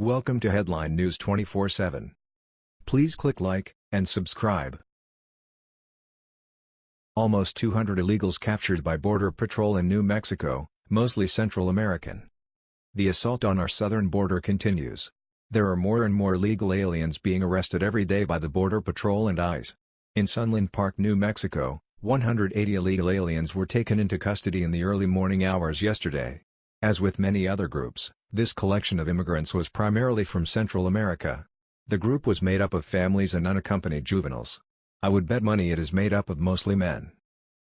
Welcome to Headline News 24/7. Please click like and subscribe. Almost 200 illegals captured by Border Patrol in New Mexico, mostly Central American. The assault on our southern border continues. There are more and more illegal aliens being arrested every day by the Border Patrol and ICE. In Sunland Park, New Mexico, 180 illegal aliens were taken into custody in the early morning hours yesterday. As with many other groups, this collection of immigrants was primarily from Central America. The group was made up of families and unaccompanied juveniles. I would bet money it is made up of mostly men.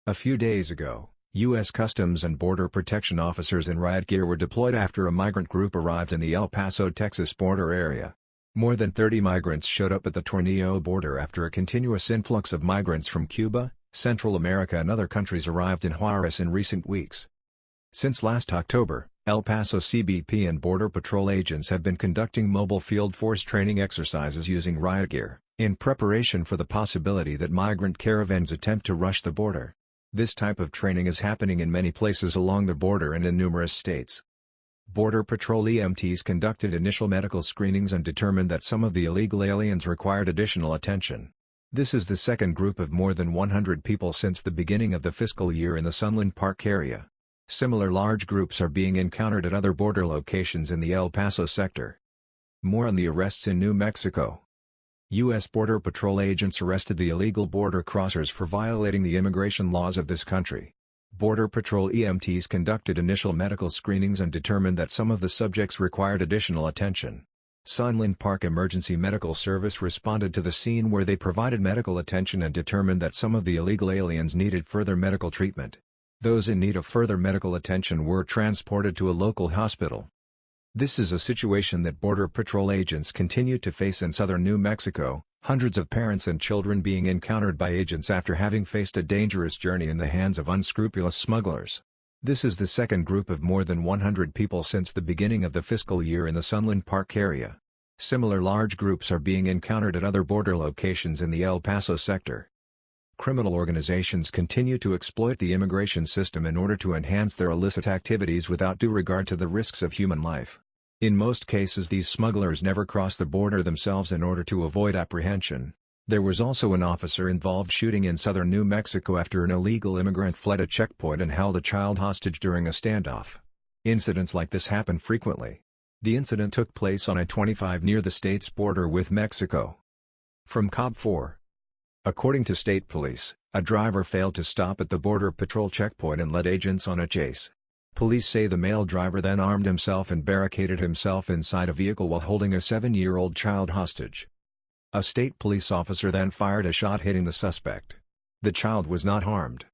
A few days ago, U.S. Customs and Border Protection officers in riot gear were deployed after a migrant group arrived in the El Paso, Texas border area. More than 30 migrants showed up at the Tornillo border after a continuous influx of migrants from Cuba, Central America and other countries arrived in Juarez in recent weeks. Since last October, El Paso CBP and Border Patrol agents have been conducting mobile field force training exercises using riot gear, in preparation for the possibility that migrant caravans attempt to rush the border. This type of training is happening in many places along the border and in numerous states. Border Patrol EMTs conducted initial medical screenings and determined that some of the illegal aliens required additional attention. This is the second group of more than 100 people since the beginning of the fiscal year in the Sunland Park area. Similar large groups are being encountered at other border locations in the El Paso sector. More on the arrests in New Mexico. U.S. Border Patrol agents arrested the illegal border crossers for violating the immigration laws of this country. Border Patrol EMTs conducted initial medical screenings and determined that some of the subjects required additional attention. Sunland Park Emergency Medical Service responded to the scene where they provided medical attention and determined that some of the illegal aliens needed further medical treatment. Those in need of further medical attention were transported to a local hospital. This is a situation that Border Patrol agents continue to face in southern New Mexico, hundreds of parents and children being encountered by agents after having faced a dangerous journey in the hands of unscrupulous smugglers. This is the second group of more than 100 people since the beginning of the fiscal year in the Sunland Park area. Similar large groups are being encountered at other border locations in the El Paso sector. Criminal organizations continue to exploit the immigration system in order to enhance their illicit activities without due regard to the risks of human life. In most cases these smugglers never cross the border themselves in order to avoid apprehension. There was also an officer-involved shooting in southern New Mexico after an illegal immigrant fled a checkpoint and held a child hostage during a standoff. Incidents like this happen frequently. The incident took place on I-25 near the state's border with Mexico. From KOB 4 According to state police, a driver failed to stop at the Border Patrol checkpoint and led agents on a chase. Police say the male driver then armed himself and barricaded himself inside a vehicle while holding a seven-year-old child hostage. A state police officer then fired a shot hitting the suspect. The child was not harmed.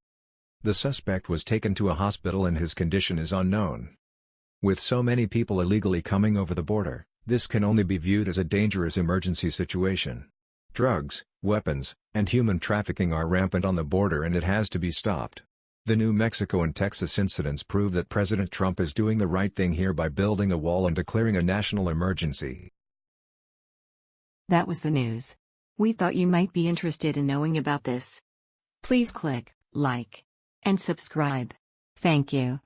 The suspect was taken to a hospital and his condition is unknown. With so many people illegally coming over the border, this can only be viewed as a dangerous emergency situation. Drugs, weapons, and human trafficking are rampant on the border and it has to be stopped. The New Mexico and Texas incidents prove that President Trump is doing the right thing here by building a wall and declaring a national emergency. That was the news. We thought you might be interested in knowing about this. Please click like and subscribe. Thank you.